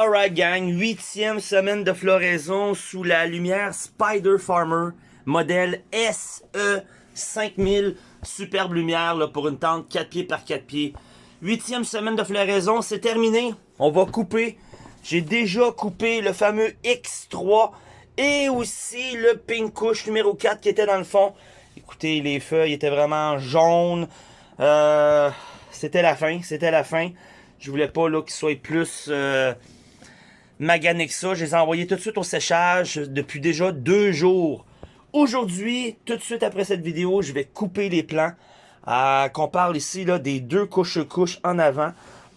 Alright gang, huitième semaine de floraison sous la lumière Spider Farmer, modèle SE 5000, superbe lumière pour une tente 4 pieds par 4 pieds. Huitième semaine de floraison, c'est terminé. On va couper. J'ai déjà coupé le fameux X3 et aussi le Pink Kush numéro 4 qui était dans le fond. Écoutez, les feuilles étaient vraiment jaunes. Euh, c'était la fin, c'était la fin. Je voulais pas qu'ils soient plus... Euh, magané que ça. Je les ai envoyés tout de suite au séchage depuis déjà deux jours. Aujourd'hui, tout de suite après cette vidéo, je vais couper les plants. Euh, qu'on parle ici là, des deux couches-couches en avant.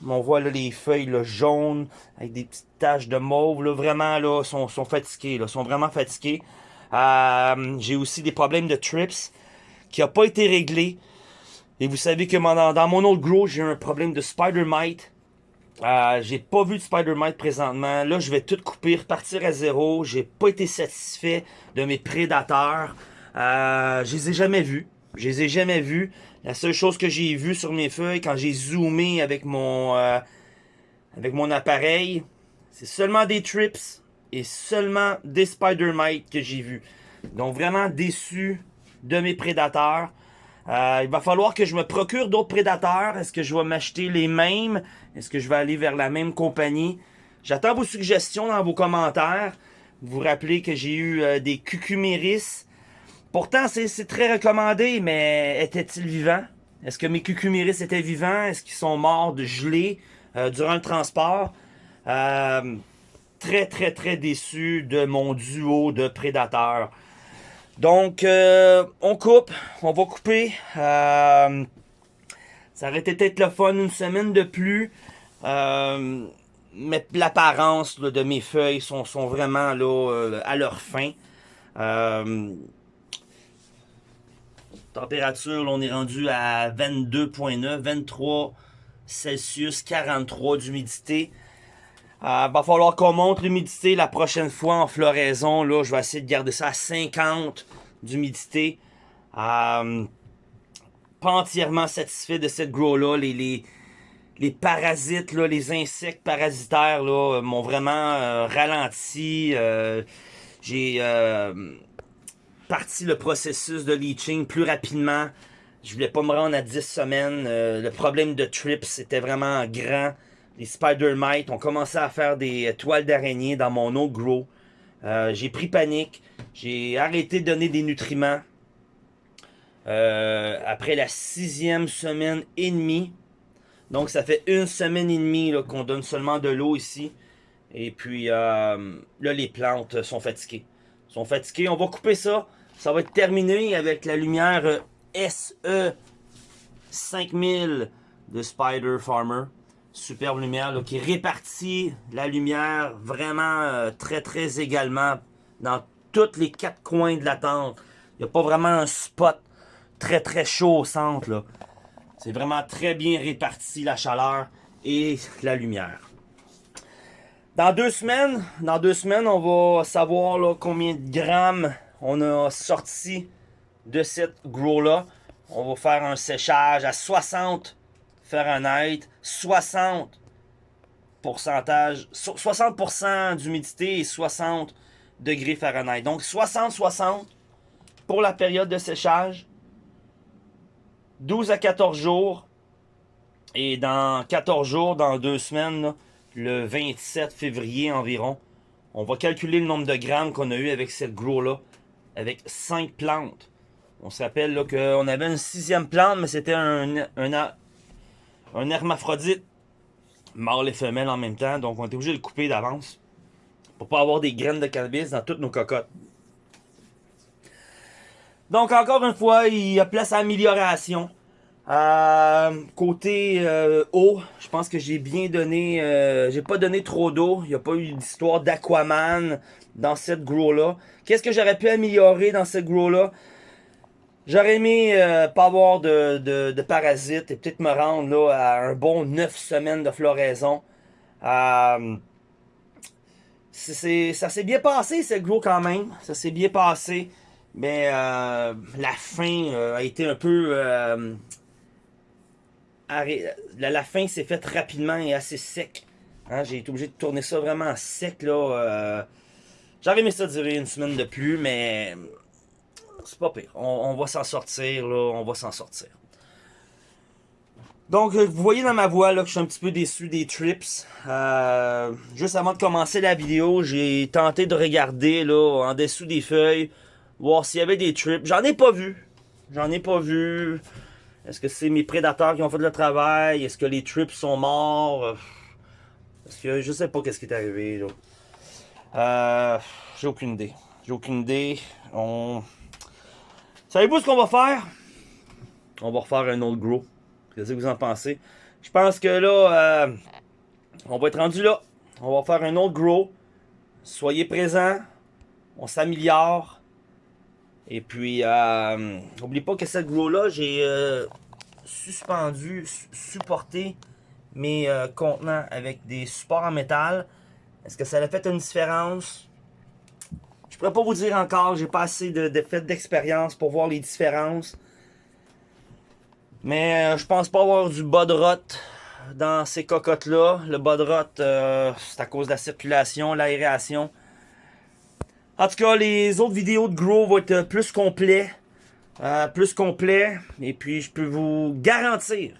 On voit là, les feuilles là, jaunes avec des petites taches de mauve. Là, vraiment, là, sont, sont fatigués. Là, sont vraiment fatigués. Euh, J'ai aussi des problèmes de trips qui n'ont pas été réglés. Et vous savez que dans, dans mon autre grow, j'ai un problème de spider mite. Euh, j'ai pas vu de Spider-Mite présentement. Là, je vais tout couper, repartir à zéro. J'ai pas été satisfait de mes prédateurs. Euh, je les ai jamais vus. Je les ai jamais vus. La seule chose que j'ai vue sur mes feuilles, quand j'ai zoomé avec mon, euh, avec mon appareil, c'est seulement des trips et seulement des Spider-Mite que j'ai vus. Donc, vraiment déçu de mes prédateurs. Euh, il va falloir que je me procure d'autres prédateurs. Est-ce que je vais m'acheter les mêmes? Est-ce que je vais aller vers la même compagnie? J'attends vos suggestions dans vos commentaires. Vous vous rappelez que j'ai eu euh, des cucuméris. Pourtant, c'est très recommandé, mais étaient-ils vivants? Est-ce que mes cucuméris étaient vivants? Est-ce qu'ils sont morts de gelée euh, durant le transport? très, très, très déçu de mon duo de prédateurs. Donc, euh, on coupe. On va couper. Euh, ça aurait été peut-être le fun une semaine de plus. Euh, mais l'apparence de mes feuilles sont, vraiment là, à leur fin. température, on est rendu à 22.9, 23 Celsius, 43 d'humidité. Euh, va falloir qu'on monte l'humidité la prochaine fois en floraison. Là, je vais essayer de garder ça à 50 d'humidité. Euh, pas entièrement satisfait de cette grow-là. Les, les, parasites, là, les insectes parasitaires là, m'ont vraiment euh, ralenti. Euh, j'ai parti le processus de leaching plus rapidement. Je voulais pas me rendre à 10 semaines. le problème de trips était vraiment grand les spider mites. On commençait à faire des toiles d'araignée dans mon eau grow. Euh, j'ai pris panique. J'ai arrêté de donner des nutriments. Euh, après la sixième semaine et demie. Donc ça fait une semaine et demie qu'on donne seulement de l'eau ici. Et puis euh, là les plantes sont fatiguées. Sont fatiguées. On va couper ça. Ça va être terminé avec la lumière SE 5000 de Spider Farmer superbe lumière qui répartit la lumière vraiment euh, très très également dans tous les quatre coins de la tente. Il n'y a pas vraiment un spot très très chaud au centre. C'est vraiment très bien réparti la chaleur et la lumière. Dans deux semaines, on va savoir combien de grammes on a sorti de cette grow-là. On va faire un séchage à 60 Fahrenheit, 60 60% d'humidité et 60 degrés Fahrenheit. Donc 60-60 pour la période de séchage. 12 à 14 jours. Et dans 14 jours, dans deux semaines, le 27 février environ, on va calculer le nombre de grammes qu'on a eu avec cette grow-là, avec 5 plantes. On se rappelle qu'on avait une sixième plante, mais c'était un, un hermaphrodite mâle et femelle en même temps. Donc on est obligé de le couper d'avance pour pas avoir des graines de cannabis dans toutes nos cocottes. Donc encore une fois, il y a place à amélioration. Euh, côté euh, eau, je pense que j'ai bien donné, euh, j'ai pas donné trop d'eau. Il n'y a pas eu d'histoire d'aquaman dans cette grow là. Qu'est-ce que j'aurais pu améliorer dans cette grow là J'aurais aimé euh, pas avoir de, parasites et peut-être me rendre là, à un bon 9 semaines de floraison. Euh, ça s'est bien passé, ce gros quand même. Ça s'est bien passé. Mais euh, la fin a été un peu... la, fin s'est faite rapidement et assez sec. Hein, j'ai été obligé de tourner ça vraiment sec, là. Euh, J'aurais aimé ça durer une semaine de plus, mais c'est pas pire. On, va s'en sortir, là. On va s'en sortir. Donc, euh, vous voyez dans ma voix là, que je suis un petit peu déçu des trips. Euh, juste avant de commencer la vidéo, j'ai tenté de regarder là, en dessous des feuilles, voir s'il y avait des trips. J'en ai pas vu. J'en ai pas vu. Est-ce que c'est mes prédateurs qui ont fait le travail? Est-ce que les trips sont morts? Parce que je sais pas qu'est-ce qui est arrivé. là. Euh, j'ai aucune idée. J'ai aucune idée. On... Savez-vous ce qu'on va faire? On va refaire un autre grow. Qu'est-ce que vous en pensez? Je pense que là, euh, on va être rendu là. On va faire un autre grow. Soyez présents. On s'améliore. Et puis, euh, n'oubliez pas que cette grow-là, j'ai euh, suspendu, supporté mes euh, contenants avec des supports en métal. Est-ce que ça a fait une différence? Je pourrais pas vous dire encore, j'ai pas assez de, de d'expérience pour voir les différences. Mais euh, je pense pas avoir du bas de rot dans ces cocottes-là. Le bas de rot, euh, c'est à cause de la circulation, l'aération. En tout cas, les autres vidéos de Grow vont être plus complets. Euh, plus complet. Et puis, je peux vous garantir,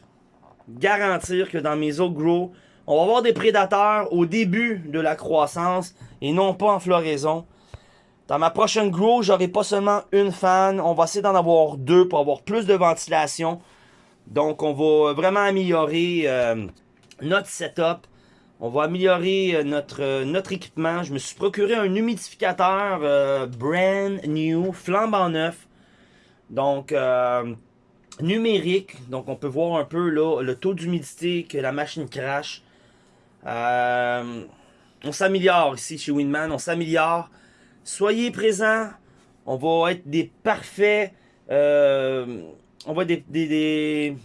garantir que dans mes autres Grow, on va avoir des prédateurs au début de la croissance et non pas en floraison. Dans ma prochaine Grow, j'aurai pas seulement une fan. On va essayer d'en avoir deux pour avoir plus de ventilation. Donc, on va vraiment améliorer euh, notre setup. On va améliorer euh, notre, euh, notre équipement. Je me suis procuré un humidificateur brand new, flambant neuf. Donc, numérique. Donc, on peut voir un peu le taux d'humidité que la machine crache. on s'améliore ici chez Winman. On s'améliore. Soyez présents. On va être des parfaits on va des, des,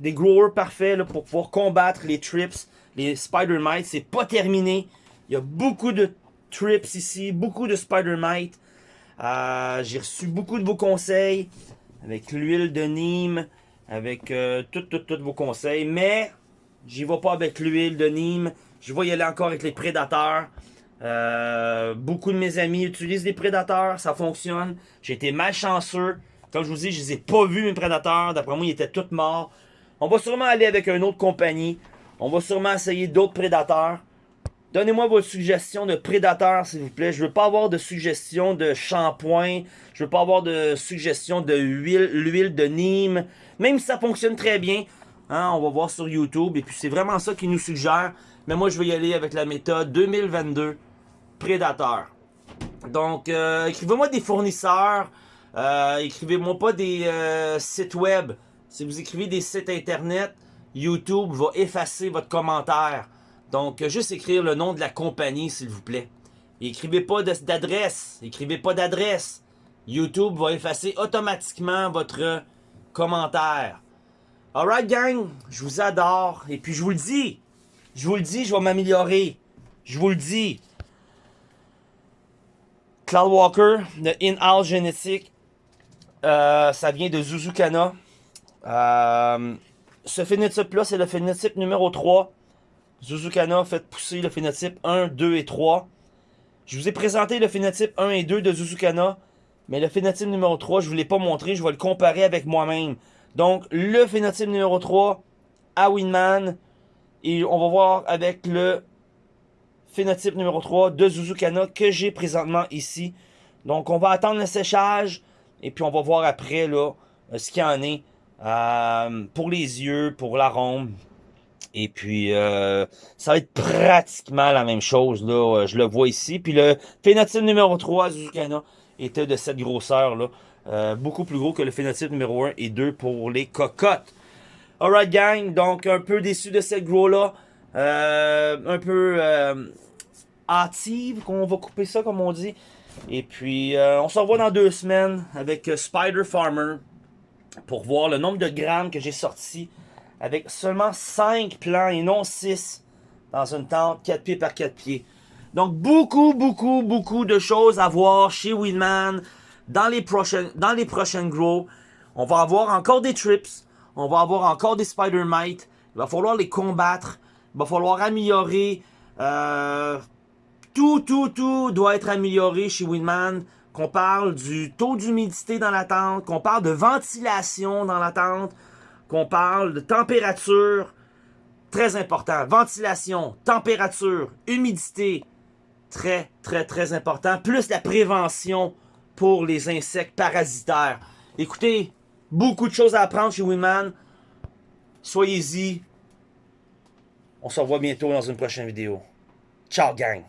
des, growers parfaits pour pouvoir combattre les trips, les spider mites. C'est pas terminé. Il y a beaucoup de trips ici, beaucoup de spider mites. Euh, j'ai reçu beaucoup de vos conseils avec l'huile de Nîmes, avec euh, tous vos conseils. Mais j'y vais pas avec l'huile de Nîmes. Je vais y aller encore avec les prédateurs. Euh, beaucoup de mes amis utilisent des prédateurs, ça fonctionne. J'ai été malchanceux. Comme je vous dis, je les ai pas vus, mes prédateurs. D'après moi, ils étaient tous morts. On va sûrement aller avec une autre compagnie. On va sûrement essayer d'autres prédateurs. Donnez-moi vos suggestions de prédateurs, s'il vous plaît. Je veux pas avoir de suggestions de shampoing. Je veux pas avoir de suggestions de huile, l'huile de Nîmes. Même si ça fonctionne très bien, hein, on va voir sur YouTube. Et puis c'est vraiment ça qu'ils nous suggèrent. Mais moi, je vais y aller avec la méthode 2022 prédateur. Donc, euh, écrivez-moi des fournisseurs. Euh, écrivez-moi pas des euh, sites web. Si vous écrivez des sites internet, YouTube va effacer votre commentaire. Donc, juste écrire le nom de la compagnie, s'il vous plaît. écrivez pas d'adresse. Écrivez pas d'adresse. YouTube va effacer automatiquement votre commentaire. Alright, gang. Je vous adore. Et puis, je vous le dis. Je vous le dis, je vais m'améliorer. Je vous le dis. Cloud Walker de In-House Génétique euh, ça vient de Zuzukana. Euh, ce phénotype-là, c'est le phénotype numéro 3. Zuzukana fait pousser le phénotype 1, 2 et 3. Je vous ai présenté le phénotype 1 et 2 de Zuzukana. Mais le phénotype numéro 3, je ne vous l'ai pas montré. Je vais le comparer avec moi-même. Donc, le phénotype numéro 3 à Winman. Et on va voir avec le phénotype numéro 3 de Zuzukana que j'ai présentement ici. Donc, on va attendre le séchage. Et puis on va voir après là euh, ce qu'il y en est euh, pour les yeux, pour l'arôme. Et puis euh, ça va être pratiquement la même chose là. Je le vois ici. Puis le phénotype numéro 3 Zuzukana était de cette grosseur là. beaucoup plus gros que le phénotype numéro 1 et 2 pour les cocottes. Alright gang, donc un peu déçu de cette gros là. Un peu hâtive, qu'on va couper ça comme on dit. Et puis, euh, on se revoit dans deux semaines avec euh, Spider Farmer pour voir le nombre de grammes que j'ai sorti avec seulement 5 plants et non 6 dans une tente 4 pieds par 4 pieds. Donc, beaucoup, beaucoup, beaucoup de choses à voir chez Winman dans les prochaines, dans les prochaines grows. On va avoir encore des trips. On va avoir encore des spider mites. Il va falloir les combattre. Il va falloir améliorer. Euh, tout, tout, tout doit être amélioré chez Winman. Qu'on parle du taux d'humidité dans la tente, qu'on parle de ventilation dans la tente, qu'on parle de température. Très important. Ventilation, température, humidité. Très, très, très important. Plus la prévention pour les insectes parasitaires. Écoutez, beaucoup de choses à apprendre chez Winman. Soyez-y. On se revoit bientôt dans une prochaine vidéo. Ciao gang!